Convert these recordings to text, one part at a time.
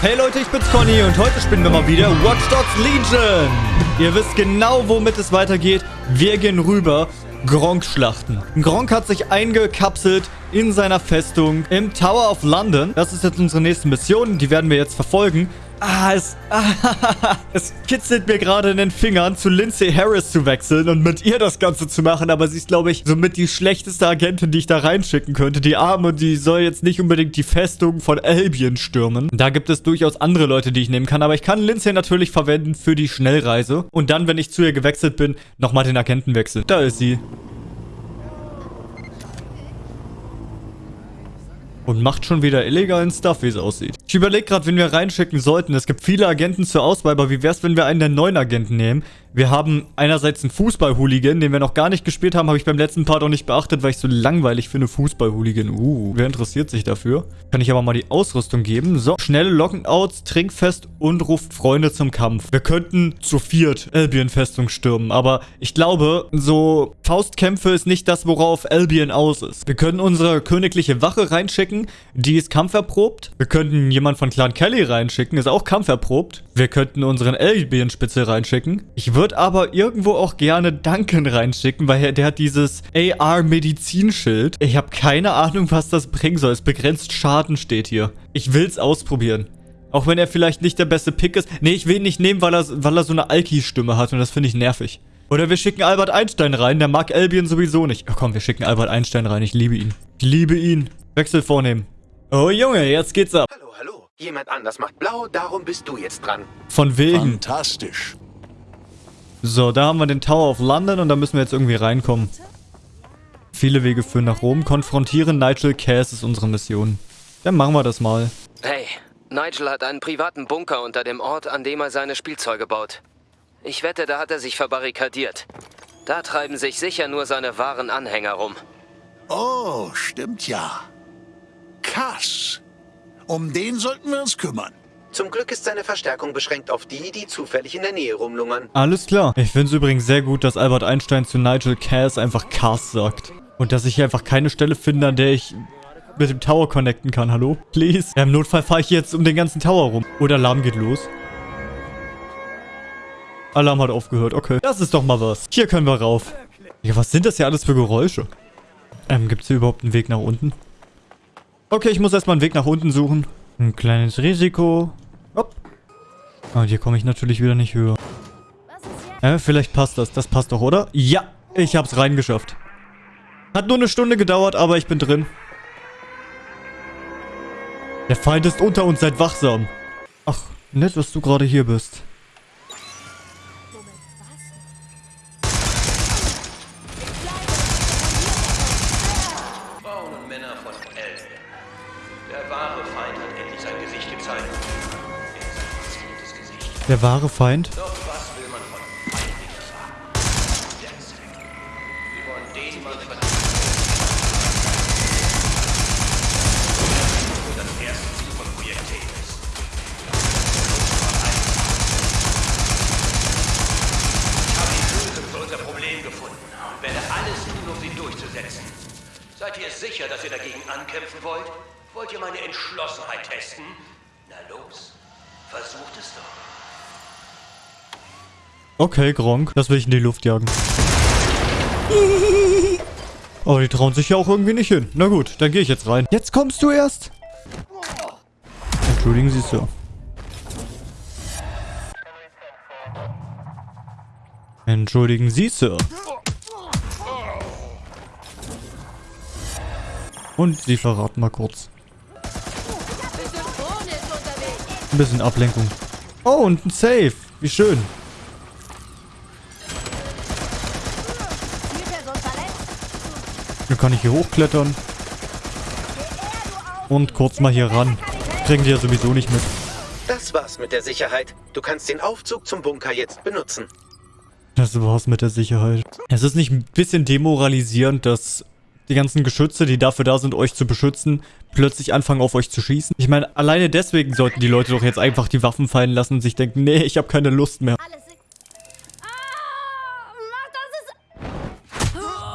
Hey Leute, ich bin's Conny und heute spielen wir mal wieder Watch Dogs Legion. Ihr wisst genau, womit es weitergeht. Wir gehen rüber Gronk schlachten. Gronk hat sich eingekapselt in seiner Festung im Tower of London. Das ist jetzt unsere nächste Mission. Die werden wir jetzt verfolgen. Ah, es, ah, es kitzelt mir gerade in den Fingern, zu Lindsay Harris zu wechseln und mit ihr das Ganze zu machen. Aber sie ist, glaube ich, somit die schlechteste Agentin, die ich da reinschicken könnte. Die Arme, die soll jetzt nicht unbedingt die Festung von Albion stürmen. Da gibt es durchaus andere Leute, die ich nehmen kann. Aber ich kann Lindsay natürlich verwenden für die Schnellreise. Und dann, wenn ich zu ihr gewechselt bin, nochmal den Agenten wechseln. Da ist sie. Und macht schon wieder illegalen Stuff, wie es aussieht. Ich überlege gerade, wen wir reinschicken sollten. Es gibt viele Agenten zur Auswahl, aber wie wäre es, wenn wir einen der neuen Agenten nehmen? Wir haben einerseits einen Fußball-Hooligan, den wir noch gar nicht gespielt haben, habe ich beim letzten Part auch nicht beachtet, weil ich so langweilig finde, Fußball-Hooligan. Uh, wer interessiert sich dafür? Kann ich aber mal die Ausrüstung geben. So, schnelle Lockouts, Trinkfest und ruft Freunde zum Kampf. Wir könnten zu viert Albion-Festung stürmen, aber ich glaube, so Faustkämpfe ist nicht das, worauf Albion aus ist. Wir können unsere königliche Wache reinschicken, die ist kampferprobt. Wir könnten jemand von Clan Kelly reinschicken, ist auch kampferprobt. Wir könnten unseren Albion-Spitze reinschicken. Ich würde aber irgendwo auch gerne Duncan reinschicken, weil der hat dieses AR-Medizinschild. Ich habe keine Ahnung, was das bringen soll. Es begrenzt Schaden steht hier. Ich will es ausprobieren. Auch wenn er vielleicht nicht der beste Pick ist. Nee, ich will ihn nicht nehmen, weil er, weil er so eine Alki-Stimme hat und das finde ich nervig. Oder wir schicken Albert Einstein rein, der mag Albion sowieso nicht. Oh komm, wir schicken Albert Einstein rein, ich liebe ihn. Ich liebe ihn. Wechsel vornehmen. Oh Junge, jetzt geht's ab. Hallo, hallo. Jemand anders macht blau, darum bist du jetzt dran. Von wegen. Fantastisch. So, da haben wir den Tower of London und da müssen wir jetzt irgendwie reinkommen. Viele Wege führen nach Rom. Konfrontieren Nigel Cass ist unsere Mission. Dann machen wir das mal. Hey, Nigel hat einen privaten Bunker unter dem Ort, an dem er seine Spielzeuge baut. Ich wette, da hat er sich verbarrikadiert. Da treiben sich sicher nur seine wahren Anhänger rum. Oh, stimmt ja. Kass. Um den sollten wir uns kümmern. Zum Glück ist seine Verstärkung beschränkt auf die, die zufällig in der Nähe rumlungern. Alles klar. Ich finde es übrigens sehr gut, dass Albert Einstein zu Nigel Cass einfach Cass sagt. Und dass ich hier einfach keine Stelle finde, an der ich mit dem Tower connecten kann. Hallo? Please? Ja, im Notfall fahre ich jetzt um den ganzen Tower rum. Oder Alarm geht los. Alarm hat aufgehört. Okay. Das ist doch mal was. Hier können wir rauf. Ja, was sind das hier alles für Geräusche? Ähm, gibt es hier überhaupt einen Weg nach unten? Okay, ich muss erstmal einen Weg nach unten suchen. Ein kleines Risiko. Hopp. Und hier komme ich natürlich wieder nicht höher. Äh, vielleicht passt das. Das passt doch, oder? Ja, ich hab's reingeschafft. Hat nur eine Stunde gedauert, aber ich bin drin. Der Feind ist unter uns, seid wachsam. Ach, nett, dass du gerade hier bist. Frauen und Männer von Elben. Der wahre Feind hat sein Gesicht gezeigt. Er ist. Der wahre Feind? Doch was will man von Feinden erfahren? Der Zweck. Wir wollen den Mann vernichten. Der das erste Ziel von Projekt ist. Ich habe die Lösung für unser Problem gefunden und werde alles tun, um sie durchzusetzen. Seid ihr sicher, dass ihr dagegen ankämpfen wollt? Wollt ihr meine Entschlossenheit testen? Na los, versucht es doch. Okay, Gronk. Das will ich in die Luft jagen. Aber die trauen sich ja auch irgendwie nicht hin. Na gut, dann gehe ich jetzt rein. Jetzt kommst du erst. Entschuldigen Sie, Sir. Entschuldigen Sie, Sir. Und Sie verraten mal kurz. Ein bisschen Ablenkung. Oh, und ein Safe. Wie schön. Dann kann ich hier hochklettern. Und kurz mal hier ran. Kriegen die ja sowieso nicht mit. Das war's mit der Sicherheit. Du kannst den Aufzug zum Bunker jetzt benutzen. Das war's mit der Sicherheit. Es ist nicht ein bisschen demoralisierend, dass die ganzen Geschütze, die dafür da sind, euch zu beschützen, plötzlich anfangen auf euch zu schießen? Ich meine, alleine deswegen sollten die Leute doch jetzt einfach die Waffen fallen lassen und sich denken, nee, ich habe keine Lust mehr. Ah.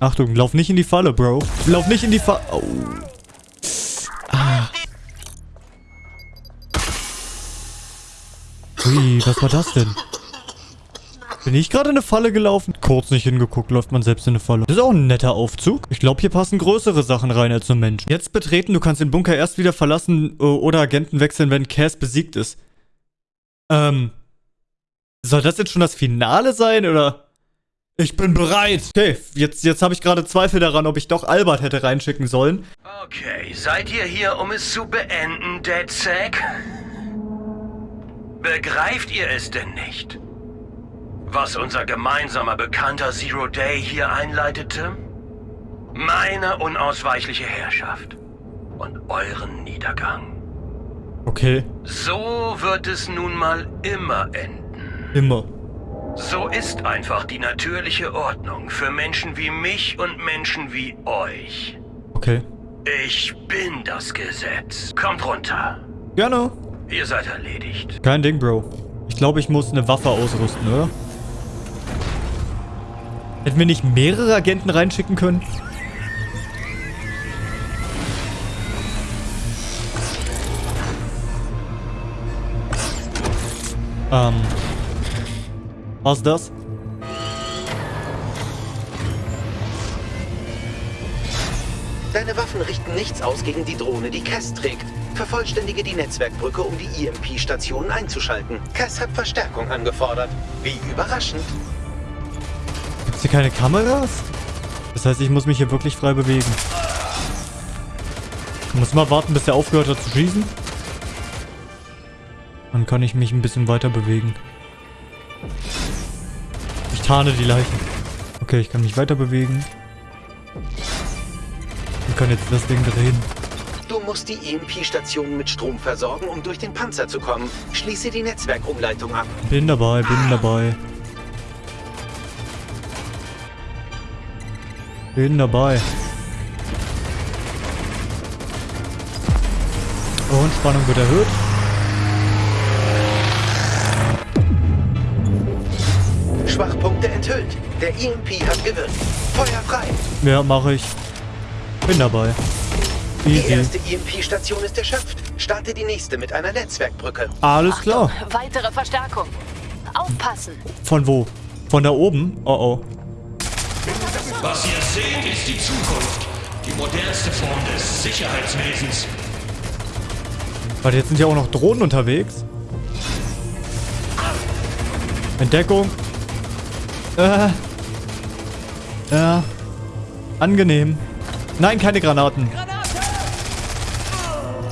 Achtung, lauf nicht in die Falle, Bro. Lauf nicht in die Falle. Oh. Ah. Ui, was war das denn? Bin ich gerade in eine Falle gelaufen? Kurz nicht hingeguckt, läuft man selbst in eine Falle. Das ist auch ein netter Aufzug. Ich glaube, hier passen größere Sachen rein als nur Menschen. Jetzt betreten, du kannst den Bunker erst wieder verlassen äh, oder Agenten wechseln, wenn Cass besiegt ist. Ähm. Soll das jetzt schon das Finale sein, oder? Ich bin bereit. Okay, jetzt, jetzt habe ich gerade Zweifel daran, ob ich doch Albert hätte reinschicken sollen. Okay, seid ihr hier, um es zu beenden, DedSec? Begreift ihr es denn nicht? Was unser gemeinsamer Bekannter Zero Day hier einleitete? Meine unausweichliche Herrschaft und euren Niedergang. Okay, So wird es nun mal immer enden. immer. So ist einfach die natürliche Ordnung für Menschen wie mich und Menschen wie euch. Okay. Ich bin das Gesetz. Kommt runter. Gerne. Ihr seid erledigt. Kein Ding, Bro. Ich glaube, ich muss eine Waffe ausrüsten, oder? Hätten wir nicht mehrere Agenten reinschicken können? Ähm. Was das? Deine Waffen richten nichts aus gegen die Drohne, die Cass trägt. Vervollständige die Netzwerkbrücke, um die EMP-Stationen einzuschalten. Cass hat Verstärkung angefordert. Wie überraschend. Hier keine Kameras? Das heißt, ich muss mich hier wirklich frei bewegen. Ich muss mal warten, bis er aufgehört hat zu schießen. Dann kann ich mich ein bisschen weiter bewegen. Ich tarne die Leichen. Okay, ich kann mich weiter bewegen. Ich kann jetzt das Ding drehen. Du musst die EMP-Stationen mit Strom versorgen, um durch den Panzer zu kommen. Schließe die Netzwerkumleitung ab. Bin dabei, bin dabei. Bin dabei. Und Spannung wird erhöht. Schwachpunkte enthüllt. Der EMP hat gewirkt. Feuer frei. Ja, mache ich. Bin dabei. Die Easy. erste EMP-Station ist erschöpft. Starte die nächste mit einer Netzwerkbrücke. Alles klar. Weitere Verstärkung. Aufpassen. Von wo? Von da oben? Oh oh. Was ihr seht, ist die Zukunft. Die modernste Form des Sicherheitswesens. Warte, jetzt sind ja auch noch Drohnen unterwegs. Entdeckung. Äh. Ja. Angenehm. Nein, keine Granaten.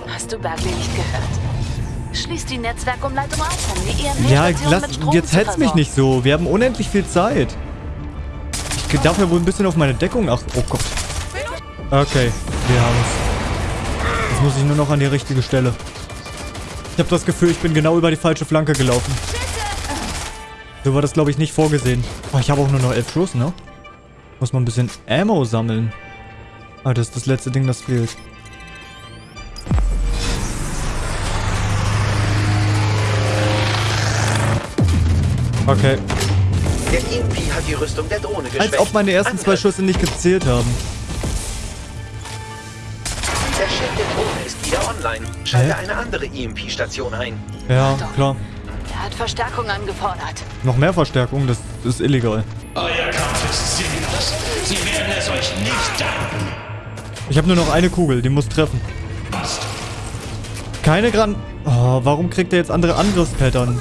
Hast du Bergley nicht gehört? Schließ die Netzwerkumleitung auf, um die EMP-Station Ja, lass, jetzt hetz mich nicht so. Wir haben unendlich viel Zeit. Ich darf ja wohl ein bisschen auf meine Deckung achten. Oh Gott. Okay, wir haben es. Jetzt muss ich nur noch an die richtige Stelle. Ich habe das Gefühl, ich bin genau über die falsche Flanke gelaufen. So war das, glaube ich, nicht vorgesehen. Oh, ich habe auch nur noch elf Schuss, ne? Muss man ein bisschen Ammo sammeln. Ah, das ist das letzte Ding, das fehlt. Okay. Der EMP hat die Rüstung der Drohne geschwächt. Als ob meine ersten zwei Angriff. Schüsse nicht gezählt haben. Der Schild der Drohne ist wieder online. Schalte Hä? eine andere EMP-Station ein. Ja, klar. Er hat Verstärkung angefordert. Noch mehr Verstärkung, das ist illegal. Euer Kampf ist sinnlos. Sie werden es euch nicht danken. Ich habe nur noch eine Kugel, die muss treffen. Passt. Keine Gran... Oh, warum kriegt er jetzt andere Angriffspattern?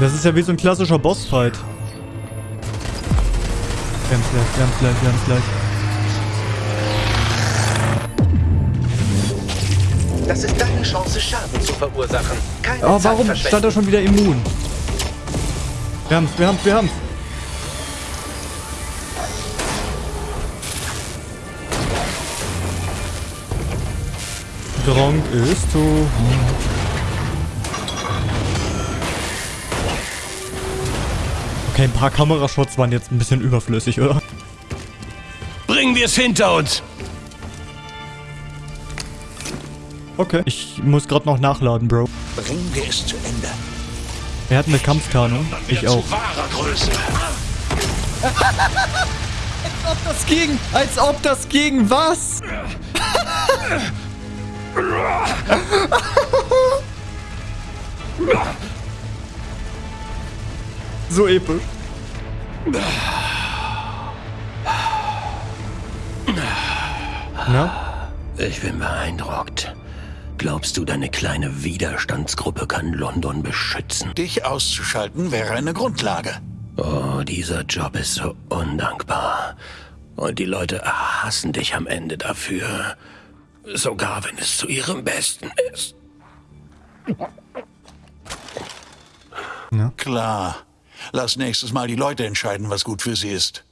Das ist ja wie so ein klassischer Bossfight. Wir haben's gleich, wir haben's gleich, wir haben's gleich. Das ist deine Chance, Schaden zu verursachen. Keine Oh, Zeit warum stand er schon wieder immun? Wir haben's, wir haben's, wir haben's. Gronk ist tot. Okay, ein paar Kamerashots waren jetzt ein bisschen überflüssig, oder? Bringen wir es hinter uns. Okay. Ich muss gerade noch nachladen, Bro. Bringen wir es zu Ende. Er hat eine Kampftarnung. Ich auch. Größe. ob das ging, als ob das ging, was? So episch. Na? Ich bin beeindruckt. Glaubst du, deine kleine Widerstandsgruppe kann London beschützen? Dich auszuschalten wäre eine Grundlage. Oh, dieser Job ist so undankbar. Und die Leute hassen dich am Ende dafür. Sogar wenn es zu ihrem Besten ist. Klar. Lass nächstes Mal die Leute entscheiden, was gut für sie ist.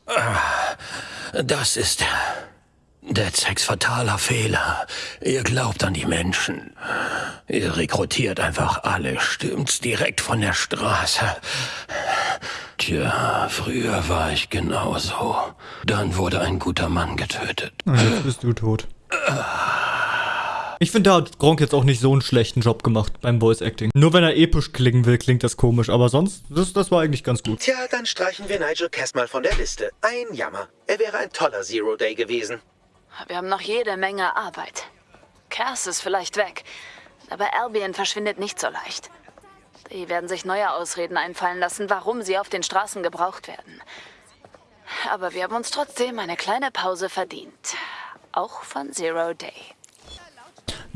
Das ist DedSex fataler Fehler. Ihr glaubt an die Menschen. Ihr rekrutiert einfach alle, stimmt's direkt von der Straße. Tja, früher war ich genauso. Dann wurde ein guter Mann getötet. Und jetzt bist du tot. Ich finde, da hat Gronk jetzt auch nicht so einen schlechten Job gemacht beim Voice Acting. Nur wenn er episch klingen will, klingt das komisch. Aber sonst, das, das war eigentlich ganz gut. Tja, dann streichen wir Nigel Cass mal von der Liste. Ein Jammer. Er wäre ein toller Zero Day gewesen. Wir haben noch jede Menge Arbeit. Cass ist vielleicht weg, aber Albion verschwindet nicht so leicht. Die werden sich neue Ausreden einfallen lassen, warum sie auf den Straßen gebraucht werden. Aber wir haben uns trotzdem eine kleine Pause verdient. Auch von Zero Day.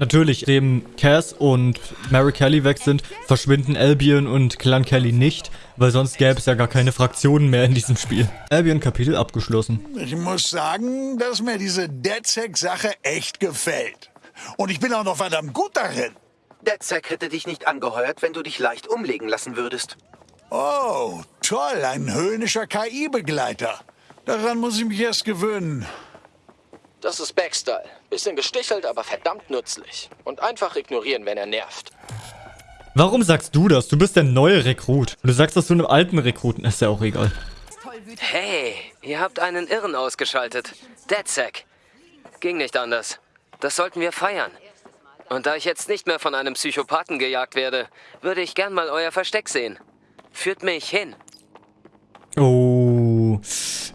Natürlich, dem Cass und Mary Kelly weg sind, verschwinden Albion und Clan Kelly nicht, weil sonst gäbe es ja gar keine Fraktionen mehr in diesem Spiel. Albion Kapitel abgeschlossen. Ich muss sagen, dass mir diese DedSec-Sache echt gefällt. Und ich bin auch noch verdammt gut darin. DedSec hätte dich nicht angeheuert, wenn du dich leicht umlegen lassen würdest. Oh, toll, ein höhnischer KI-Begleiter. Daran muss ich mich erst gewöhnen. Das ist Backstyle. Bisschen gestichelt, aber verdammt nützlich. Und einfach ignorieren, wenn er nervt. Warum sagst du das? Du bist der neue Rekrut. Und du sagst das zu einem alten Rekruten. Ist ja auch egal. Hey, ihr habt einen Irren ausgeschaltet. DedSec. Ging nicht anders. Das sollten wir feiern. Und da ich jetzt nicht mehr von einem Psychopathen gejagt werde, würde ich gern mal euer Versteck sehen. Führt mich hin. Oh,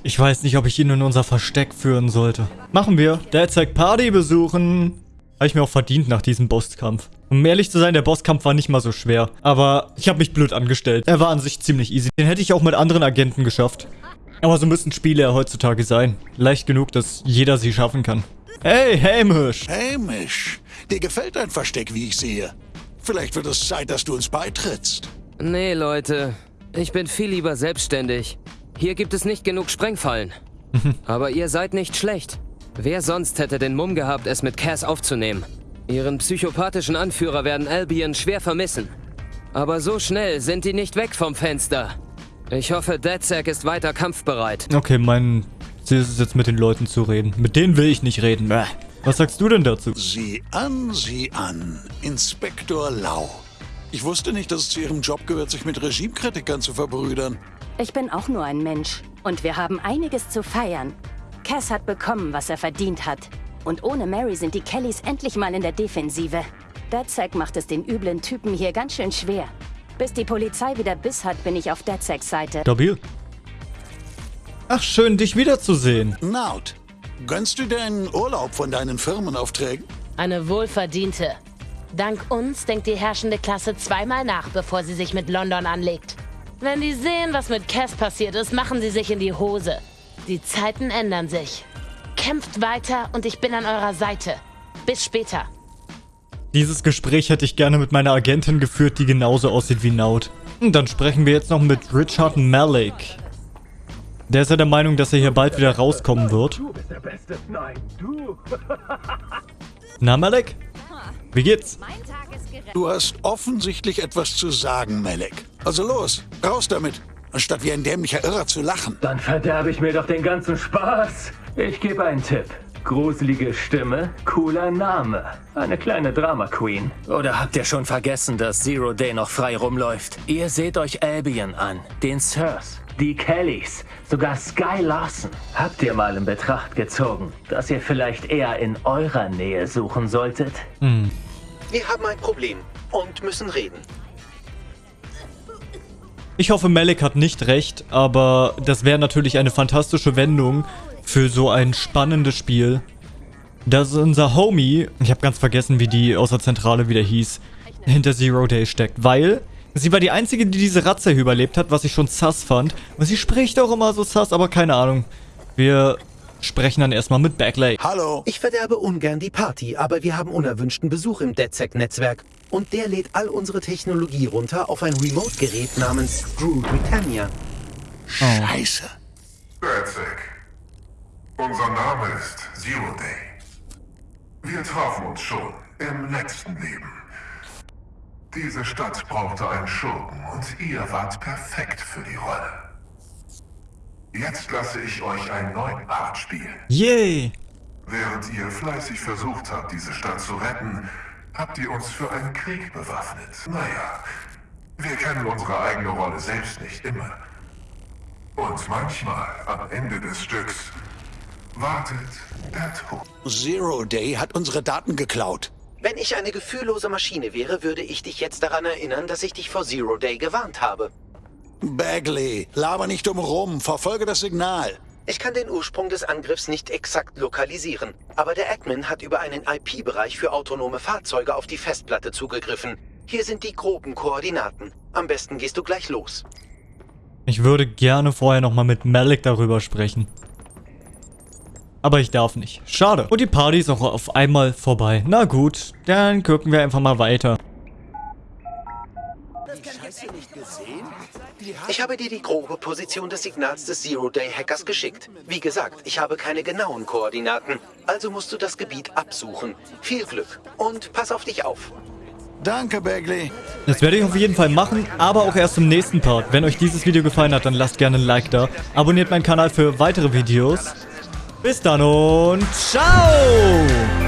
ich weiß nicht, ob ich ihn in unser Versteck führen sollte. Machen wir. Derzeit Party besuchen. Habe ich mir auch verdient nach diesem Bosskampf. Um ehrlich zu sein, der Bosskampf war nicht mal so schwer. Aber ich habe mich blöd angestellt. Er war an sich ziemlich easy. Den hätte ich auch mit anderen Agenten geschafft. Aber so müssen Spiele ja heutzutage sein. Leicht genug, dass jeder sie schaffen kann. Hey, Hamish! Hamish, dir gefällt dein Versteck, wie ich sehe. Vielleicht wird es Zeit, dass du uns beitrittst. Nee, Leute. Ich bin viel lieber selbstständig. Hier gibt es nicht genug Sprengfallen. Aber ihr seid nicht schlecht. Wer sonst hätte den Mumm gehabt, es mit Cass aufzunehmen? Ihren psychopathischen Anführer werden Albion schwer vermissen. Aber so schnell sind die nicht weg vom Fenster. Ich hoffe, DedSec ist weiter kampfbereit. Okay, mein Ziel ist es jetzt mit den Leuten zu reden. Mit denen will ich nicht reden. Was sagst du denn dazu? Sieh an, sieh an. Inspektor Lau. Ich wusste nicht, dass es zu ihrem Job gehört, sich mit Regimekritikern zu verbrüdern. Ich bin auch nur ein Mensch. Und wir haben einiges zu feiern. Cass hat bekommen, was er verdient hat. Und ohne Mary sind die Kellys endlich mal in der Defensive. DedSec macht es den üblen Typen hier ganz schön schwer. Bis die Polizei wieder Biss hat, bin ich auf DedSecs Seite. Stabil. Ach, schön, dich wiederzusehen. Naut, gönnst du dir einen Urlaub von deinen Firmenaufträgen? Eine wohlverdiente. Dank uns denkt die herrschende Klasse zweimal nach, bevor sie sich mit London anlegt. Wenn die sehen, was mit Cass passiert ist, machen sie sich in die Hose. Die Zeiten ändern sich. Kämpft weiter und ich bin an eurer Seite. Bis später. Dieses Gespräch hätte ich gerne mit meiner Agentin geführt, die genauso aussieht wie Naut. Und dann sprechen wir jetzt noch mit Richard Malik. Der ist ja der Meinung, dass er hier bald wieder rauskommen wird. Na, Malik? Wie geht's? Du hast offensichtlich etwas zu sagen, Melek. Also los, raus damit, anstatt wie ein dämlicher Irrer zu lachen. Dann verderbe ich mir doch den ganzen Spaß. Ich gebe einen Tipp. Gruselige Stimme, cooler Name. Eine kleine Drama Queen. Oder habt ihr schon vergessen, dass Zero Day noch frei rumläuft? Ihr seht euch Albion an, den Sirs, die Kellys, sogar Sky Larson. Habt ihr mal in Betracht gezogen, dass ihr vielleicht eher in eurer Nähe suchen solltet? Hm. Wir haben ein Problem und müssen reden. Ich hoffe, Malik hat nicht recht, aber das wäre natürlich eine fantastische Wendung für so ein spannendes Spiel. dass unser Homie, ich habe ganz vergessen, wie die aus der Zentrale wieder hieß, hinter Zero Day steckt, weil sie war die Einzige, die diese Ratze hier überlebt hat, was ich schon sass fand. Und sie spricht auch immer so sass, aber keine Ahnung. Wir sprechen dann erstmal mit Bagley. Hallo. Ich verderbe ungern die Party, aber wir haben unerwünschten Besuch im DedSec-Netzwerk. Und der lädt all unsere Technologie runter auf ein Remote-Gerät namens Screw Britannia. Scheiße. DedSec. Unser Name ist Zero Day. Wir trafen uns schon im letzten Leben. Diese Stadt brauchte einen Schurken und ihr wart perfekt für die Rolle. Jetzt lasse ich euch einen neuen Part spielen. Yay! Während ihr fleißig versucht habt, diese Stadt zu retten, habt ihr uns für einen Krieg bewaffnet. Naja, wir kennen unsere eigene Rolle selbst nicht immer. Und manchmal, am Ende des Stücks, wartet der Tod. Zero Day hat unsere Daten geklaut. Wenn ich eine gefühllose Maschine wäre, würde ich dich jetzt daran erinnern, dass ich dich vor Zero Day gewarnt habe. Bagley, laber nicht drum rum, verfolge das Signal. Ich kann den Ursprung des Angriffs nicht exakt lokalisieren, aber der Admin hat über einen IP-Bereich für autonome Fahrzeuge auf die Festplatte zugegriffen. Hier sind die groben Koordinaten. Am besten gehst du gleich los. Ich würde gerne vorher nochmal mit Malik darüber sprechen. Aber ich darf nicht. Schade. Und die Party ist auch auf einmal vorbei. Na gut, dann gucken wir einfach mal weiter. Ich habe dir die grobe Position des Signals des Zero-Day-Hackers geschickt. Wie gesagt, ich habe keine genauen Koordinaten. Also musst du das Gebiet absuchen. Viel Glück und pass auf dich auf. Danke, Bagley. Das werde ich auf jeden Fall machen, aber auch erst im nächsten Part. Wenn euch dieses Video gefallen hat, dann lasst gerne ein Like da. Abonniert meinen Kanal für weitere Videos. Bis dann und ciao!